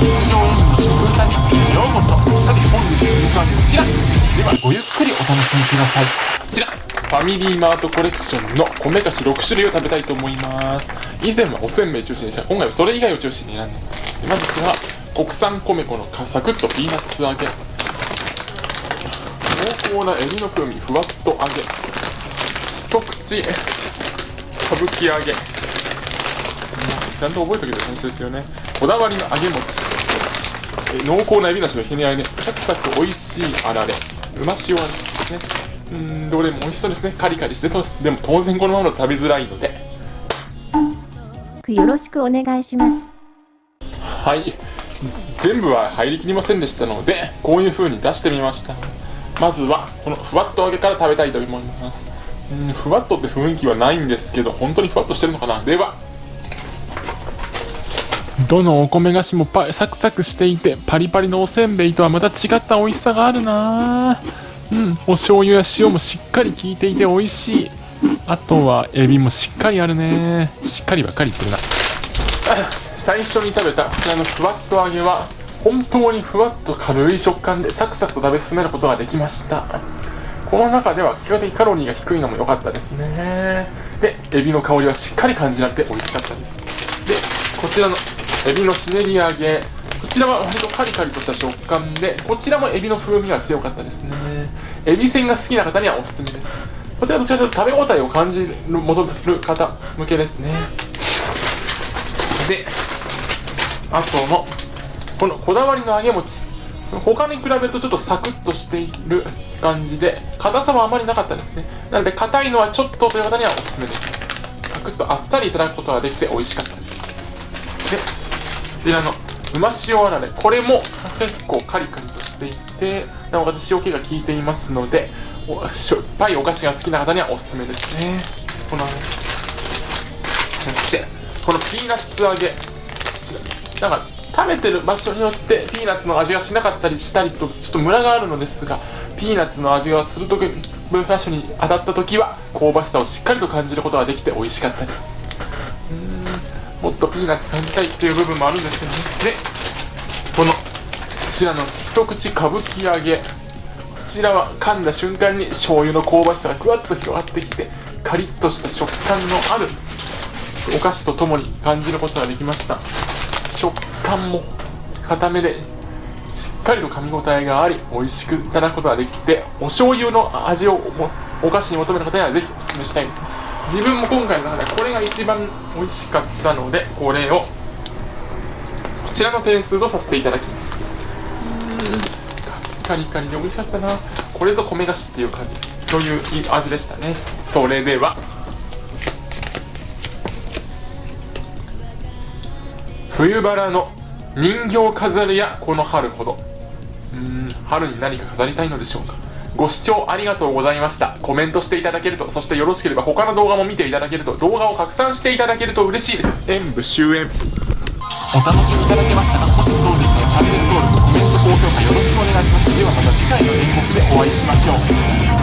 日常演舞の食歌日記へようこそ。さて本日の肉はこちら。ではごゆっくりお楽しみください。こちら。ファミリーマートコレクションの米菓子6種類を食べたいと思います。以前はおせんべい中心でした今回はそれ以外を中心に選んでまずこちら国産米粉のサクッとピーナッツ揚げ。濃厚なエビの風味ふわっと揚げ。一口歌舞伎揚げ。ちゃんと覚えておける感じですよね。こだわりの揚げ餅。濃厚なエビなしのひね揚げサクサク美味しいあられ。うま塩味ですね。うんどれも美味しそうですね。カリカリしてそうです。でも当然このままだと食べづらいので。よろしくお願いします。はい。全部は入りきりませんでしたのでこういう風に出してみました。まずはこのふわっと揚げから食べたいと思います。うんふわっとって雰囲気はないんですけど本当にふわっとしてるのかな。ではどのお米菓子もパサクサクしていてパリパリのおせんべいとはまた違った美味しさがあるな。うん。お醤油や塩もしっかり効いていて美味しい。あとはエビもしっかりあるね。しっかりばっかり言ってるな。最初に食べたこちらのふわっと揚げは本当にふわっと軽い食感でサクサクと食べ進めることができました。この中では比較的カロリーが低いのも良かったですね。でエビの香りはしっかり感じられて美味しかったです。でこちらのエビのひねり揚げ。こちらは割とカリカリとした食感でこちらもエビの風味が強かったですね。エビせんが好きな方にはおすすめです。こちらどちらかというと食べ応えを感じる求める方向けですね。であとのこのこだわりの揚げ餅。他に比べるとちょっとサクッとしている感じで硬さはあまりなかったですね。なので硬いのはちょっとという方にはおすすめです。サクッとあっさりいただくことができて美味しかったです。ちらのうま塩あられこれも結構カリカリとしていてなおかつ塩気が効いていますのでしょっぱいお菓子が好きな方にはおすすめですね。このそしてこのピーナッツ揚げ。なんか食べてる場所によってピーナッツの味がしなかったりしたりとちょっとムラがあるのですがピーナッツの味がするときブラッシュに当たった時は香ばしさをしっかりと感じることができて美味しかったです。もっとピーナッツ感じたいっていう部分もあるんですけどね。でこのこちらの一口歌舞伎揚げ。こちらは噛んだ瞬間に醤油の香ばしさがぐわっと広がってきてカリッとした食感のあるお菓子とともに感じることができました。食感も固めでしっかりと噛み応えがあり美味しくいただくことができてお醤油の味をお菓子に求める方にはぜひお勧めしたいです。ね自分も今回の中でこれが一番美味しかったのでこれをこちらの点数とさせていただきます。カリカリで美味しかったな。これぞ米菓子っていう感じという味でしたね。それでは。冬バラの人形飾りやこの春ほど。うん春に何か飾りたいのでしょうか。ご視聴ありがとうございました。コメントしていただけると、そしてよろしければ他の動画も見ていただけると、動画を拡散していただけると嬉しいです。演武終演。お楽しみいただけましたかもしそうでしたらチャンネル登録、コメント、高評価よろしくお願いします。ではまた次回の演目でお会いしましょう。